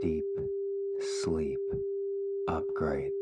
deep sleep upgrade.